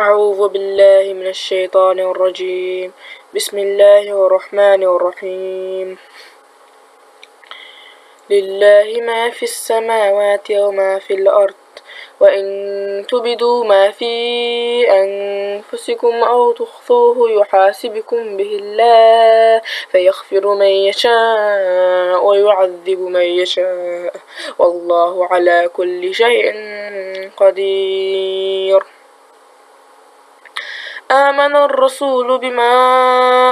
أعوذ بالله من الشيطان الرجيم. بسم الله الرحمن الرحيم. لله ما في السماوات وما في الأرض وإن تبدوا ما في أنفسكم أو تخفوه يحاسبكم به الله فيغفر من يشاء ويعذب من يشاء. والله على كل شيء قدير. آمن الرسول بما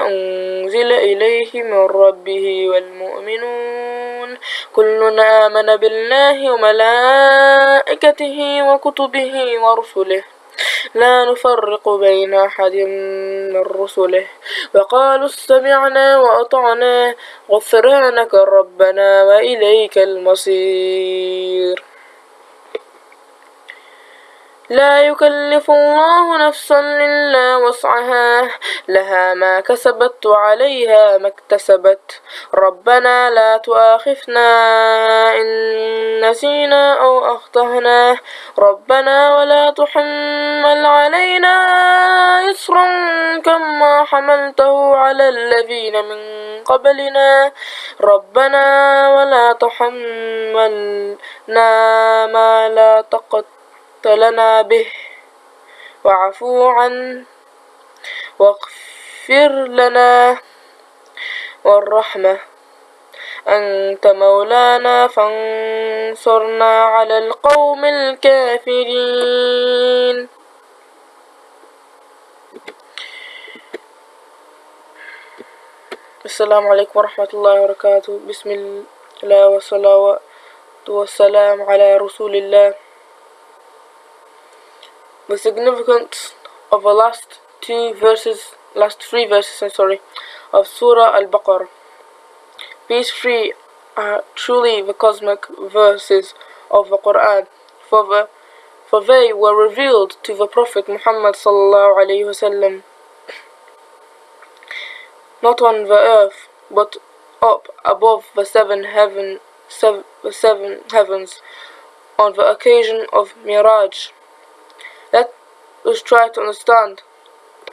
أنزل إليه من ربه والمؤمنون. كل آمن بالله وملائكته وكتبه ورسله. لا نفرق بين أحد من رسله. وقالوا استمعنا وأطعنا. غفرانك ربنا وإليك المصير. لا يكلف الله نفسا إلا وسعها لها ما كسبت وعليها ما اكتسبت. ربنا لا تؤاخذنا إن نسينا أو أخطأنا. ربنا ولا تحمل علينا إصرا كما حملته على الذين من قبلنا. ربنا ولا تحملنا ما لا طاقة لنا به. واعفو عن واغفر لنا والرحمة. أنت مولانا فانصرنا على القوم الكافرين. السلام عليكم ورحمة الله وبركاته. بسم الله والصلاة والسلام على رسول الله. The significance of the last two verses, last three verses, I'm sorry, of Surah Al-Baqarah. These three are truly the cosmic verses of the Quran, for, the, for they were revealed to the Prophet Muhammad sallallahu alaihi wasallam, not on the earth, but up above the seven heaven, seven, the seven heavens, on the occasion of Miraj. Let us try to understand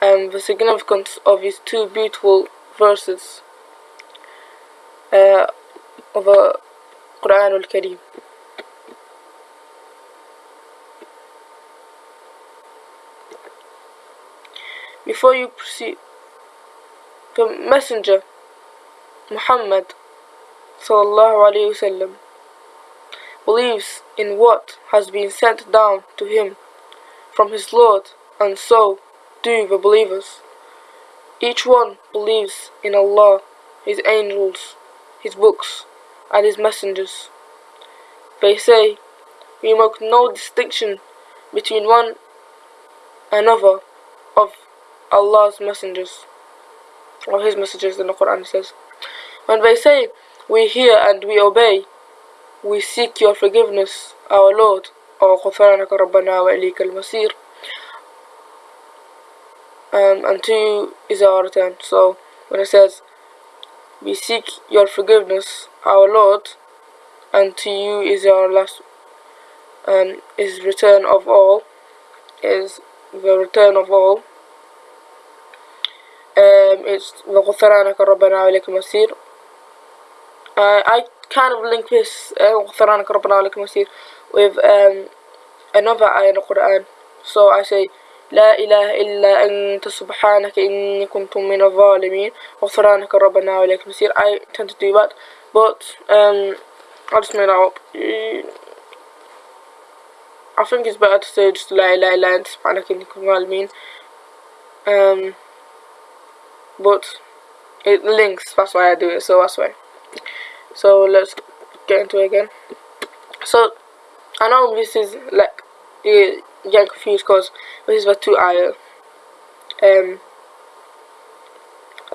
um, the significance of these two beautiful verses uh, of the Quran al-Kareem. Before you proceed, the Messenger Muhammad sallallahu alaihi wasallam believes in what has been sent down to him from his Lord, and so do the believers. Each one believes in Allah, His angels, His books, and His messengers. They say, we make no distinction between one another of Allah's messengers, or His messengers in the Quran says. When they say, we hear and we obey, we seek your forgiveness, our Lord, غفرانك ربنا وإليك المصير um, and to you is our return. So when it says, we seek your forgiveness, our Lord, and to you is our last, um, is return of all, is the return of all. Um, it's وغفرانك ربنا وإليك المصير. Uh, I kind of link this غفرانك ربنا وإليك المصير with um, another ayah in the Quran. So I say, لا إله إلا أنت سبحانك إني كنت من الظالمين غفرانك ربنا وإليك المصير. I tend to do that, but um, I'll just make that up. I think it's better to say just لا إله إلا أنت سبحانك إني كنت من الظالمين. Um, but it links, that's why I do it, so that's why. So let's get into it again. So I know this is like you get confused because this is the two ayah um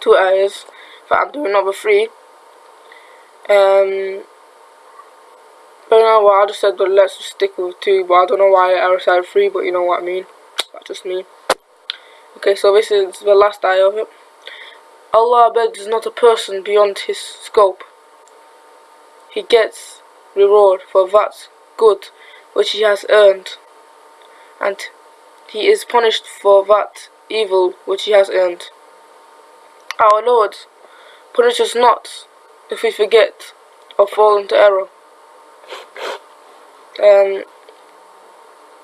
two ayahs that I'm doing number three. Um but you know what I just said but let's just stick with two but I don't know why I said three but you know what I mean. That's just me. Okay so this is the last ayah of it. Allah begs not a person beyond his scope. He gets reward for that good which he has earned, and he is punished for that evil which he has earned. Our Lord, punish us not if we forget or fall into error. Um,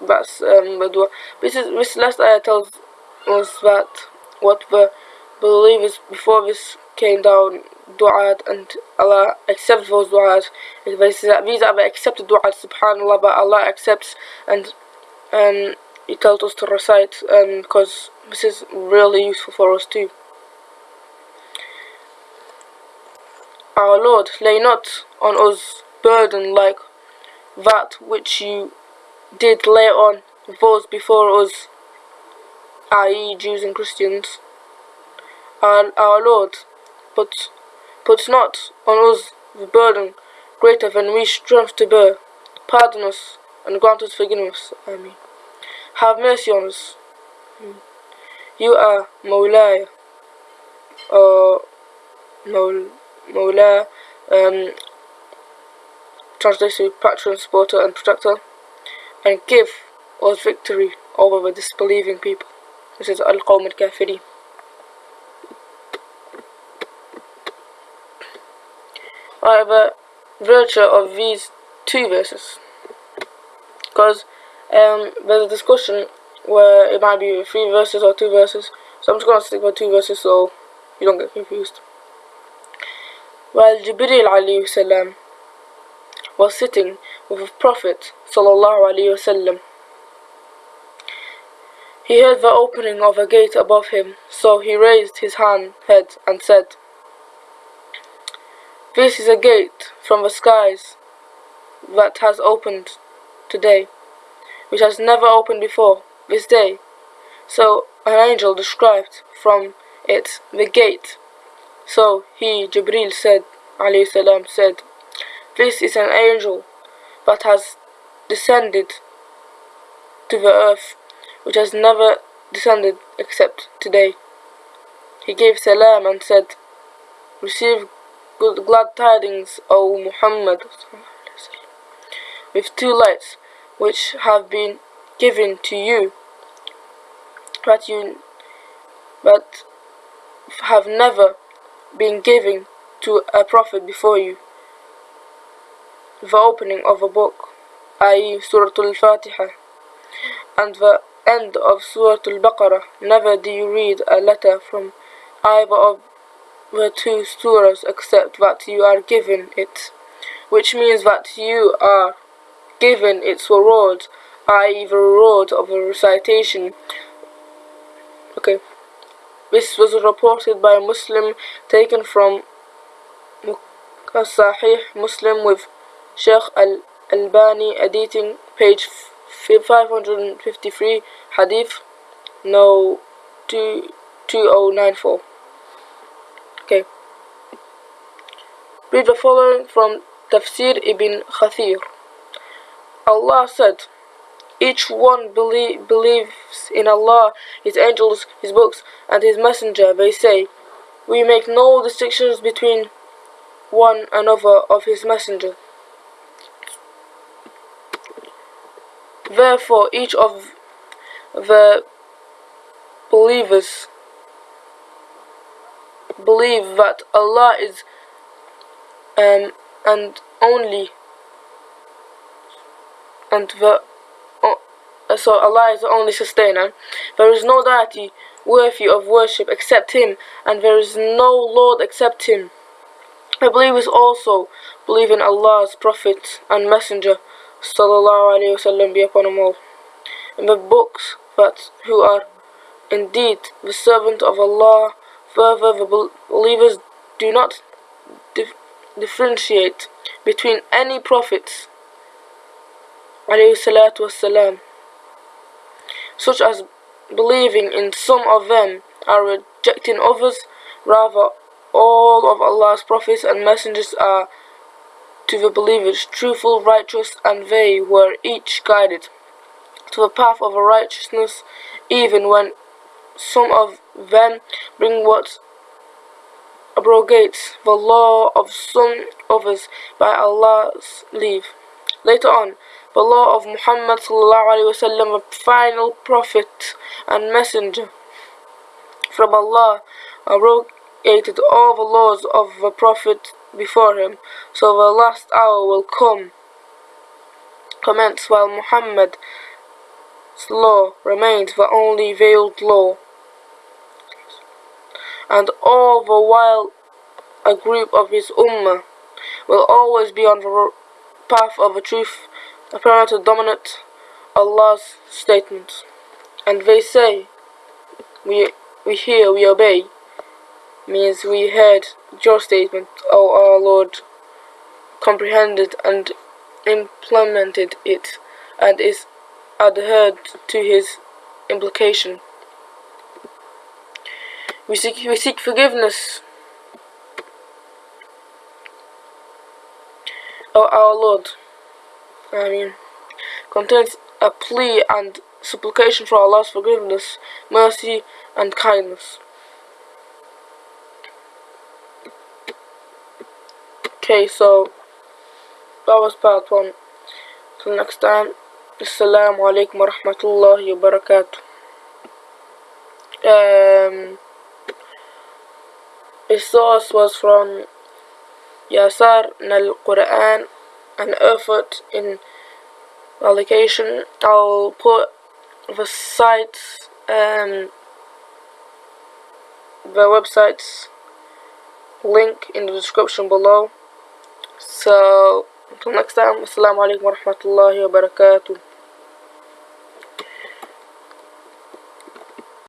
that's um, the dua. This is this last ayah tells us that what the believers before this came down du'at and Allah accepts those du'as. These are the accepted du'as, subhanAllah, but Allah accepts and um, He tells us to recite because um, this is really useful for us too. Our Lord, lay not on us burden like that which you did lay on those before us, i.e. Jews and Christians. Our, our Lord, put, put not on us the burden greater than we strength to bear. Pardon us and grant us forgiveness. Amen. Have mercy on us. You are Mawlaya, or Maul, Mawla, um, translated patron, supporter and protector, and give us victory over the disbelieving people. This is Al-Qawm al-Kafiri. However, virtue of these two verses, because um, there's a discussion where it might be three verses or two verses, so I'm just going to stick with two verses so you don't get confused. While Jibril alayhi was sitting with the Prophet sallallahu alaihi wasallam. He heard the opening of a gate above him, so he raised his hand, head and said, This is a gate from the skies that has opened today, which has never opened before this day. So an angel described from it the gate. So he, Jibril said, salam, said, this is an angel that has descended to the earth, which has never descended except today. He gave salam and said, Receive good glad tidings, O Muhammad, with two lights which have been given to you, but you but have never been given to a prophet before you the opening of a book, i.e. Surah Al-Fatiha, and the end of Surah Al-Baqarah. Never do you read a letter from either of the two surahs except that you are given it, which means that you are given its reward, i.e. the reward of a recitation. Okay. This was reported by a Muslim taken from Sahih Muslim with Sheikh Al-Albani editing page 553 hadith no 2094 okay read the following from Tafsir Ibn Kathir Allah said each one belie believes in Allah, His angels, His books, and His messenger. They say, We make no distinctions between one another of His messenger. Therefore, each of the believers believe that Allah is um, and only and the uh, so Allah is the only sustainer. There is no deity worthy of worship except Him, and there is no Lord except Him. The believers also believe in Allah's Prophet and Messenger sallallahu alayhi wasallam be upon them all. In the books that who are indeed the servant of Allah, further the believers do not differentiate between any prophets wasalam, such as believing in some of them are rejecting others, rather all of Allah's prophets and messengers are to the believers, truthful, righteous, and they were each guided to the path of righteousness, even when some of them bring what abrogates the law of some others by Allah's leave. Later on, the law of Muhammad وسلم, a final prophet and messenger from Allah, abrogated all the laws of the prophet before him. So the last hour will come, commence while Muhammad's law remains the only veiled law. And all the while a group of his ummah will always be on the path of the truth, apparent to dominate Allah's statements. And they say, we, we hear, we obey, means we heard your statement, O our Lord, comprehended and implemented it, and is adhered to his implication. We seek, we seek forgiveness O our Lord, I mean, contains a plea and supplication for Allah's forgiveness, mercy, and kindness. Okay, so that was part one. Till next time, Assalamu alaikum wa rahmatullahi wa barakatuh. Um, the source was from Yasar al Quran and effort in allocation. I'll put the sites um the websites link in the description below. So until next time, Assalamu alaikum wa rahmatullahi wa barakatuh.